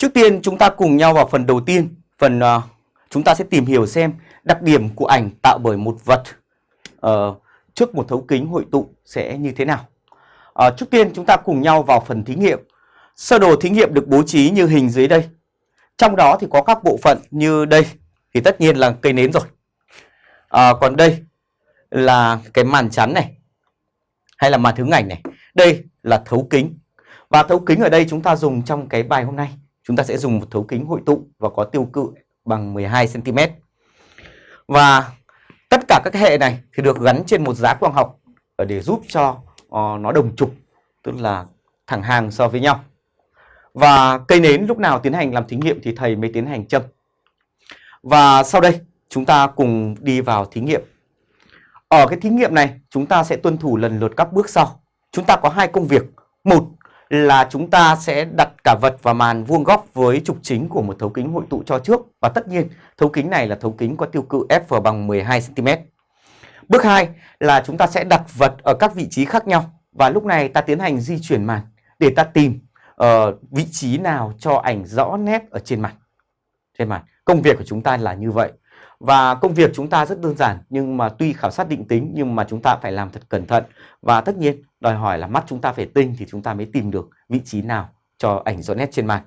Trước tiên chúng ta cùng nhau vào phần đầu tiên, phần uh, chúng ta sẽ tìm hiểu xem đặc điểm của ảnh tạo bởi một vật uh, trước một thấu kính hội tụ sẽ như thế nào. Uh, trước tiên chúng ta cùng nhau vào phần thí nghiệm. Sơ đồ thí nghiệm được bố trí như hình dưới đây. Trong đó thì có các bộ phận như đây thì tất nhiên là cây nến rồi. À, còn đây là cái màn chắn này hay là màn hướng ảnh này. Đây là thấu kính. Và thấu kính ở đây chúng ta dùng trong cái bài hôm nay. Chúng ta sẽ dùng một thấu kính hội tụ và có tiêu cự bằng 12 cm. Và tất cả các hệ này thì được gắn trên một giá quang học ờ, để giúp cho uh, nó đồng trục, tức là thẳng hàng so với nhau. Và cây nến lúc nào tiến hành làm thí nghiệm thì thầy mới tiến hành châm. Và sau đây chúng ta cùng đi vào thí nghiệm. Ở cái thí nghiệm này chúng ta sẽ tuân thủ lần lượt các bước sau. Chúng ta có hai công việc. Một là chúng ta sẽ đặt cả vật và màn vuông góc với trục chính của một thấu kính hội tụ cho trước. Và tất nhiên thấu kính này là thấu kính có tiêu cự F bằng 12cm. Bước 2 là chúng ta sẽ đặt vật ở các vị trí khác nhau. Và lúc này ta tiến hành di chuyển màn để ta tìm uh, vị trí nào cho ảnh rõ nét ở trên màn Trên màn. Công việc của chúng ta là như vậy. Và công việc chúng ta rất đơn giản, nhưng mà tuy khảo sát định tính, nhưng mà chúng ta phải làm thật cẩn thận. Và tất nhiên, đòi hỏi là mắt chúng ta phải tinh thì chúng ta mới tìm được vị trí nào cho ảnh rõ nét trên mặt.